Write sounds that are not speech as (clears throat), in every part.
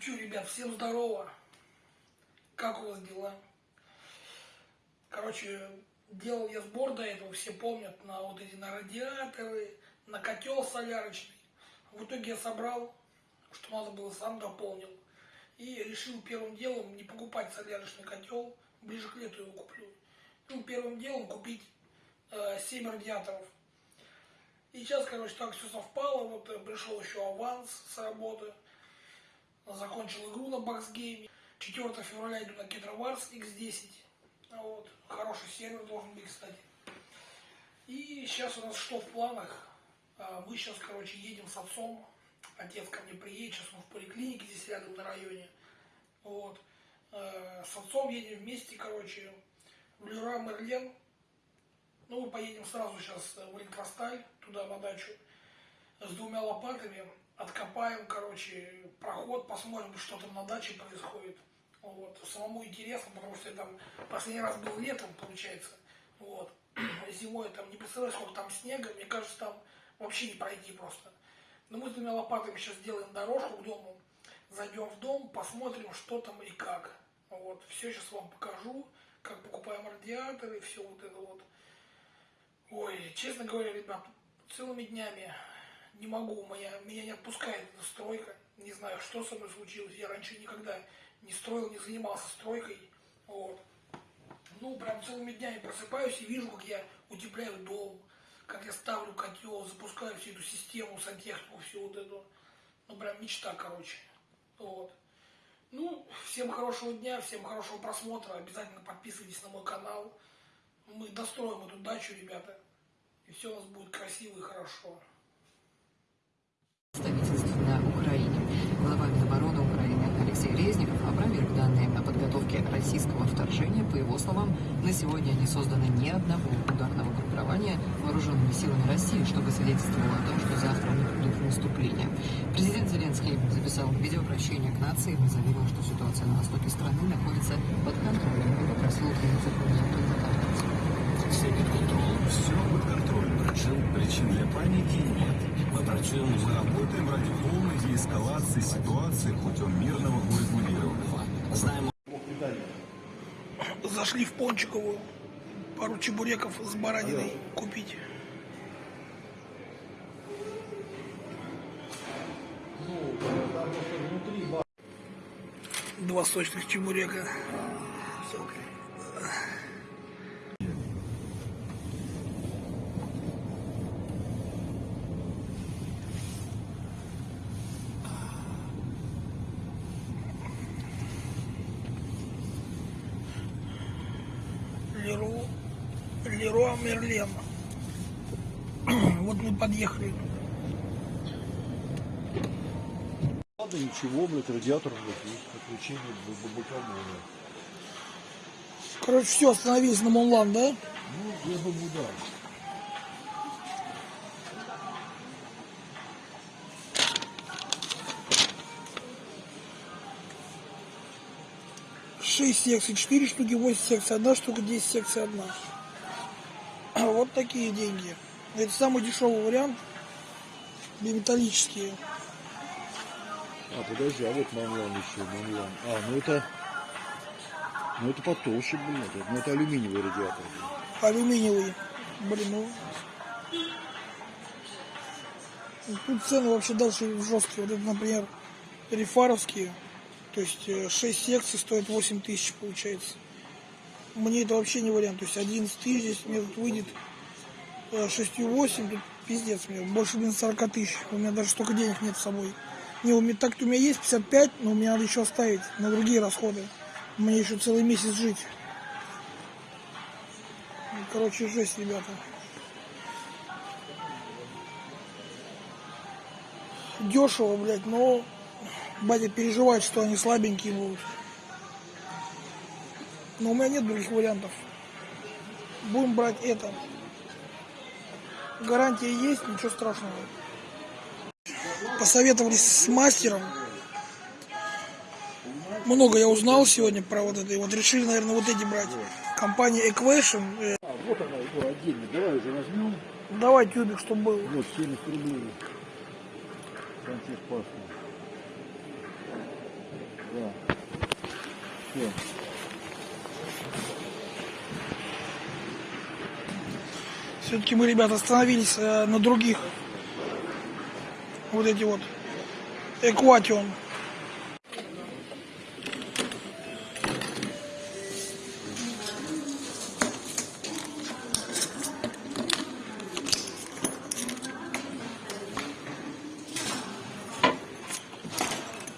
Че, ребят, всем здорово. Как у вас дела? Короче, делал я сбор до этого, все помнят, на вот эти на радиаторы, на котел солярочный. В итоге я собрал, что надо было, сам дополнил. И решил первым делом не покупать солярочный котел, ближе к лету его куплю. Ну, первым делом купить э, 7 радиаторов. И сейчас, короче, так все совпало. Вот э, пришел еще аванс с работы. Закончил игру на Баксгейме. 4 февраля иду на Кедроварс X10. Вот. Хороший сервер должен быть, кстати. И сейчас у нас что в планах? А, Мы сейчас, короче, едем с отцом. Отец ко мне приедет, сейчас он в поликлинике здесь рядом на районе. Вот. Э, С отцом едем вместе, короче, в Люра Мерлен. Ну, мы поедем сразу сейчас в электросталь, туда на дачу, с двумя лопатами. Откопаем, короче, проход, посмотрим, что там на даче происходит. Вот. Самому интересно, потому что я там последний раз был летом, получается. Вот. (clears throat) Зимой там не представляю, сколько там снега. Мне кажется, там вообще не пройти просто. Но мы с двумя лопатами сейчас сделаем дорожку к дому. Зайдем в дом, посмотрим, что там и как. Вот. Все сейчас вам покажу, как покупаем радиаторы, все вот это вот. Ой, честно говоря, ребят, целыми днями не могу, моя, меня не отпускает эта стройка. Не знаю, что со мной случилось. Я раньше никогда не строил, не занимался стройкой. Вот. Ну, прям целыми днями просыпаюсь и вижу, как я утепляю дом, как я ставлю котел, запускаю всю эту систему, сантехнику, всю вот эту. Ну, прям мечта, короче. Вот. Ну, всем хорошего дня, всем хорошего просмотра. Обязательно подписывайтесь на мой канал. Мы достроим эту дачу, ребята. И все у нас будет красиво и хорошо. Российского вторжения. По его словам, на сегодня не создано ни одного ударного группирования вооруженными силами России, чтобы свидетельствовало о том, что завтра они придут в наступление. Президент Зеленский записал видеообращение к нации и заявил, что ситуация на востоке страны находится под контролем и попросил украинцев. Все під контролем, все под контролем. Причин, причин для паники нет. Мы працюем, мы работаем ради полной деэскалации ситуации путем мирного урегулирования. Знаем Зашли в Пончиковую. Пару чебуреков с бараниной купить. Два сочных чебурека. Леру, Леруа Мерлен. (clears throat) Вот мы подъехали. Ладно, ничего, блядь, радиатор, блядь, есть подключение бабака, блядь. Короче, все, остановились на Монлан, да? Ну, я думаю, да. Шесть секций, четыре штуки, восемь секций, одна штука, 10 секций, одна. (clears throat) Вот такие деньги. Это самый дешевый вариант. Биметаллические. А, подожди, а вот манлан еще, манлан. А, ну это... Ну это потолще, блядь. это- Ну это алюминиевый радиатор. Алюминиевый. Блин, ну... Ну, Тут цены вообще дальше жесткие. Вот это, например, рефаровские. То есть э, 6 секций стоит 8 тысяч получается. Мне это вообще не вариант. То есть 11 тысяч здесь мне тут выйдет э, 6,8. Тут пиздец мне. Больше, блин, 40 тысяч. У меня даже столько денег нет с собой. Не, у меня так-то у меня есть 55, но мне надо еще оставить на другие расходы. Мне еще целый месяц жить. Ну, Короче, жесть, ребята. Дешево, блядь, но батя переживает, что они слабенькие будут. Но у меня нет других вариантов. Будем брать это. Гарантия есть, ничего страшного. Посоветовались с мастером. Много я узнал сегодня про вот это. И вот решили, наверное, вот эти брать. Компания Equation. Э, А, вот она его отдельно. Давай уже возьмем. Давай тюбик, чтобы был. Вот, 70 рублей. Контекст паспорт. Все-таки мы, ребята, остановились э, на других. Вот эти вот. Экватион.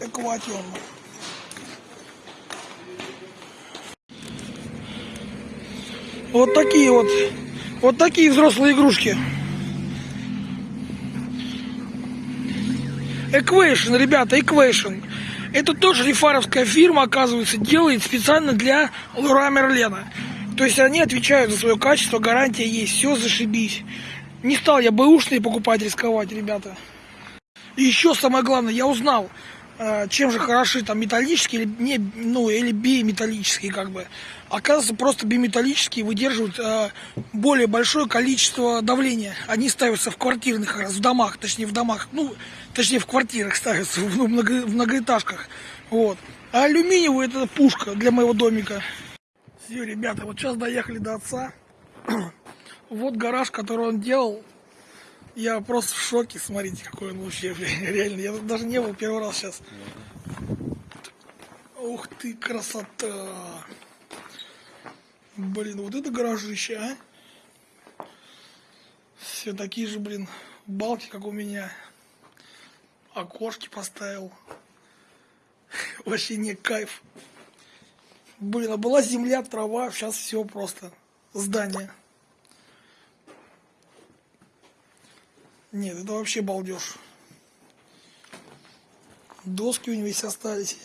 Экватион. Вот такие вот, вот такие взрослые игрушки. Equation, ребята, Equation. Это тоже рифаровская фирма, оказывается, делает специально для Лура Мерлена. То есть они отвечают за свое качество, гарантия есть, все зашибись. Не стал я бэушные покупать, рисковать, ребята. И еще самое главное, я узнал, э, чем же хороши там металлические или не, ну или биметаллические как бы. Оказывается, просто биметаллические выдерживают э, более большое количество давления. Они ставятся в квартирных, раз в домах, точнее в домах, ну точнее в квартирах ставятся, в, ну, много- в многоэтажках. Вот. А алюминиевый это пушка для моего домика. Все, ребята, вот сейчас доехали до отца. (clears throat) Вот гараж, который он делал. Я просто в шоке, смотрите, какой он вообще, (laughs) реально, я тут даже не был первый раз сейчас. Ух ты, красота! Блин, вот это гаражище, а? Все такие же, блин, балки, как у меня. Окошки поставил. (laughs) Вообще не кайф. Блин, а была земля, трава, сейчас все просто. Здание. Нет, это вообще балдеж. Доски у него весь остались.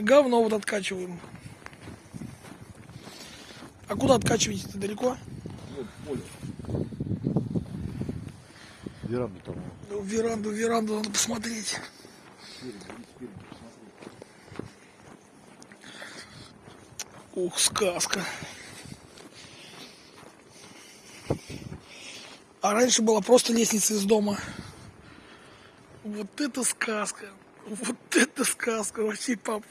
Говно вот откачиваем. А куда откачиваете-то далеко? Вот поле. Веранду там. Ну, Веранду, веранду надо посмотреть. Ух, сказка. А раньше была просто лестница из дома. Вот это сказка. Вот это сказка вообще, пап.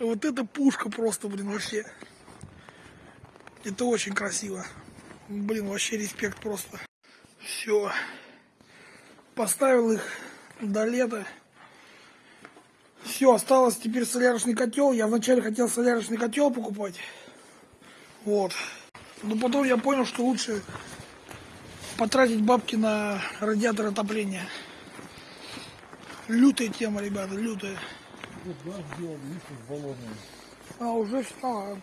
Вот это пушка просто, блин, вообще. Это очень красиво. Блин, вообще респект просто. Все. Поставил их до лета. Все, осталось теперь солярочный котел. Я вначале хотел солярочный котел покупать. Вот. Но потом я понял, что лучше потратить бабки на радиатор отопления. Лютая тема, ребята, лютая. Вот газ сделал, видишь, баллонный. А, уже все.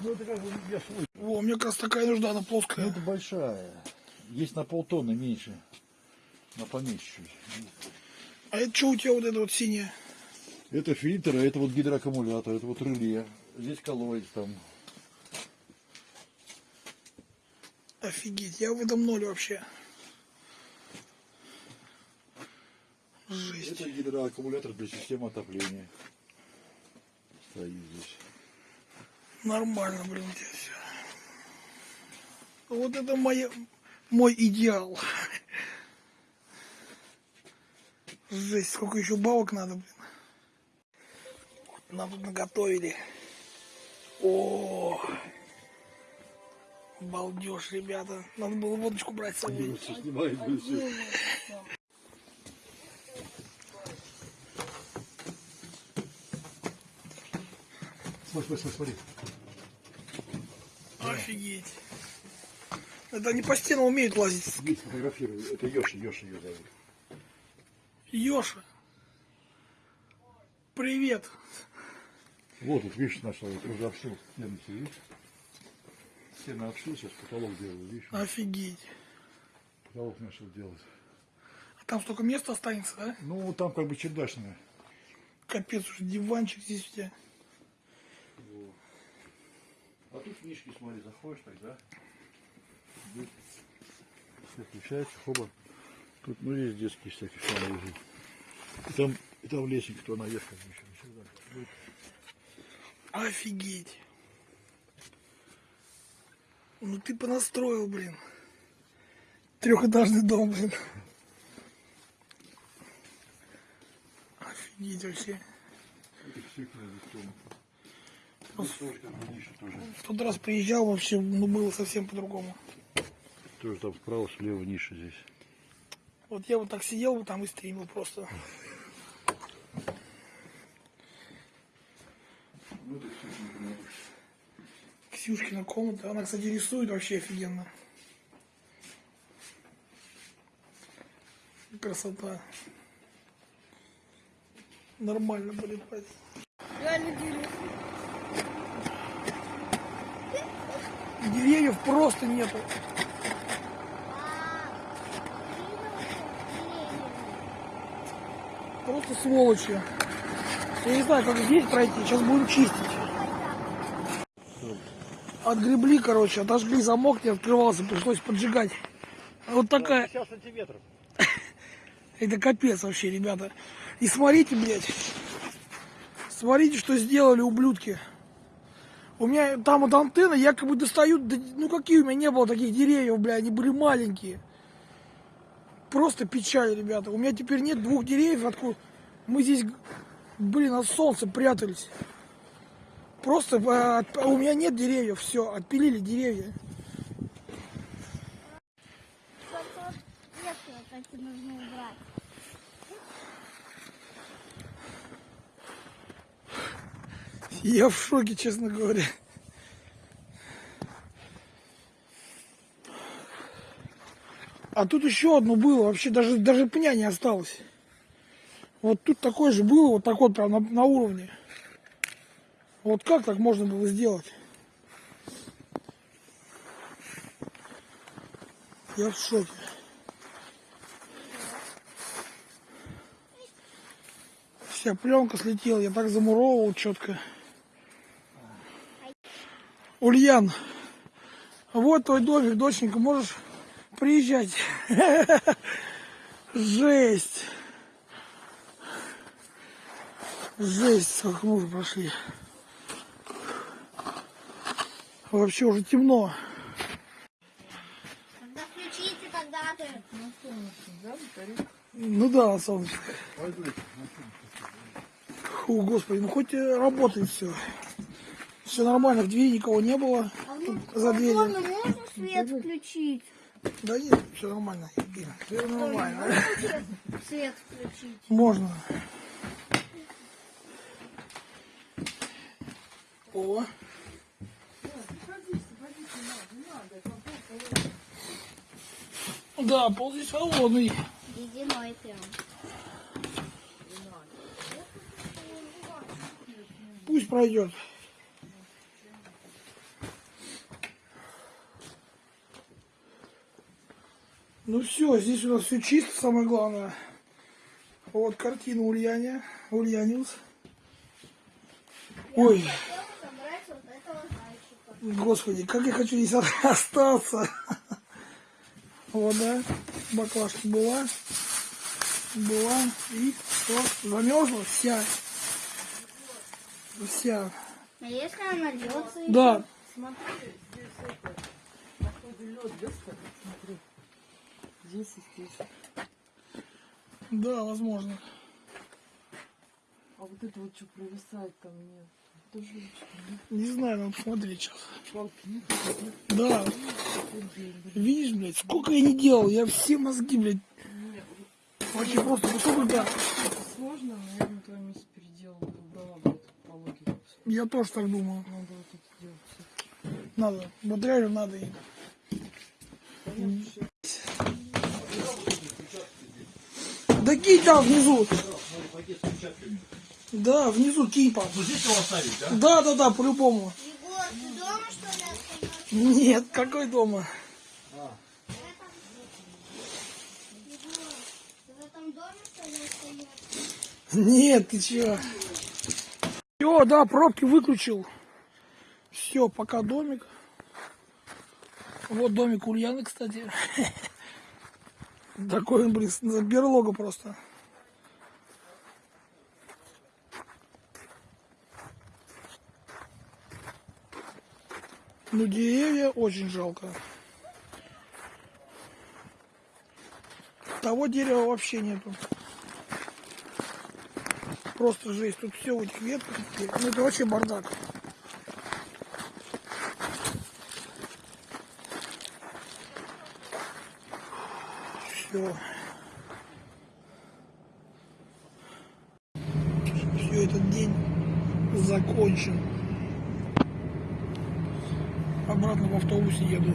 Ну это как бы я свой. О, мне как раз такая нужна, она Ну плоская. это большая. Есть на полтонны меньше. На чуть. А это что у тебя вот это вот синее? Это фильтр, а это вот гидроаккумулятор, это вот реле. Здесь колодец там. Офигеть, я в этом ноль вообще. Это гидроаккумулятор для системы отопления. Стоит здесь. Нормально, блин, у тебя все. Вот это моя, мой идеал. Жесть, сколько еще бабок надо, блин. Нам тут наготовили. О, балдеж, ребята. Надо было водочку брать с собой. Снимает все. Смотри. Офигеть. Это они по стенам умеют лазить. Здесь фотографирую. Это Йоши, Йоши ее зовут. Ёша. Привет. Вот, вот видишь, нашел, вот уже обшил стены, все, видишь? Стены обшил, сейчас потолок делаю, видишь? Офигеть. Потолок начал делать. А там столько места останется, да? Ну, там как бы чердачная. Капец, уже диванчик здесь у тебя. А тут книжки, смотри, заходишь тогда. Все включается, хоба. Тут, ну, здесь детские всякие шары лежит. И там, и там лестница, кто наверх, как еще. Офигеть. Ну ты понастроил, блин. Трехэтажный дом, блин. Офигеть вообще. Это все кладут Здесь тоже как бы ниша тоже. В тот раз приезжал вообще, ну было совсем по-другому. Тоже там справа, слева ниша здесь. Вот я вот так сидел бы там и стримил просто. Ксюшкина комната. Она, кстати, рисует вообще офигенно. Красота. Нормально полетать. Реально Деревьев просто нету. Просто сволочи. Я не знаю, как здесь пройти. Сейчас будем чистить. Отгребли, короче, отожгли замок, не открывался, пришлось поджигать. Вот такая. 50 сантиметров. (laughs) Это капец вообще, ребята. И смотрите, блядь. Смотрите, что сделали ублюдки. У меня там вот антенны якобы достают, ну какие у меня не было таких деревьев, бля, они были маленькие. Просто печаль, ребята. У меня теперь нет двух деревьев, откуда мы здесь, блин, от солнца прятались. Просто э, от- у меня нет деревьев, все, отпилили деревья. Нужно убрать. Я в шоке, честно говоря. А тут еще одно было, вообще даже, даже пня не осталось. Вот тут такое же было, вот так вот прям на, на уровне. Вот как так можно было сделать? Я в шоке. Вся пленка слетела, я так замуровывал четко. Ульян, вот твой домик, доченька, можешь приезжать. (laughs) Жесть. Жесть, сколько мы уже прошли. Вообще уже темно. Когда включите, тогда ты. Ну да, солнышко. Фу, господи, ну хоть работает все. Все нормально, в двери никого не было. За дверью. Можно, можно свет включить? Да нет, все нормально. Все нормально. Свет, свет включить. Можно. О. Да, пол здесь холодный. Ледяной прям. Пусть пройдет. Ну все, здесь у нас все чисто, самое главное. Вот картина Ульяне, Ульяниус. Ой, господи, как я хочу здесь (laughs) остаться. Вот, да, баклажка была, была, и все, замерзла вся. Вся. А если она льется? Да, Здесь и здесь. да, возможно. А вот это вот что провисает там нет. Тоже Не знаю, надо посмотреть сейчас. палки нет. Да. Видишь, блядь, сколько я не делал, я все мозги, блядь. Вообще просто, ну сколько, да. Сложно, наверное, на твоем месте переделал, бы это по логике. Я тоже так думаю. Надо вот это делать. Надо. Вот реально надо. и- Да кинь там внизу. Да, внизу кинь, пап. Здесь его оставить, да? Да, да, да, по-любому. Егор, ты дома что ли? Нет, какой дома? Егор, ты в этом доме что ли остаешься? Нет, ты чё? Все, да, пробки выключил. Все, пока домик. Вот домик Ульяны, кстати. (laughs) Такой, он, блин, берлога просто. Ну, деревья очень жалко. Того дерева вообще нету. просто жесть. Тут все в этих ветках. Ну это вообще бардак. Все. Все, этот день закончен. Обратно в автобусе еду.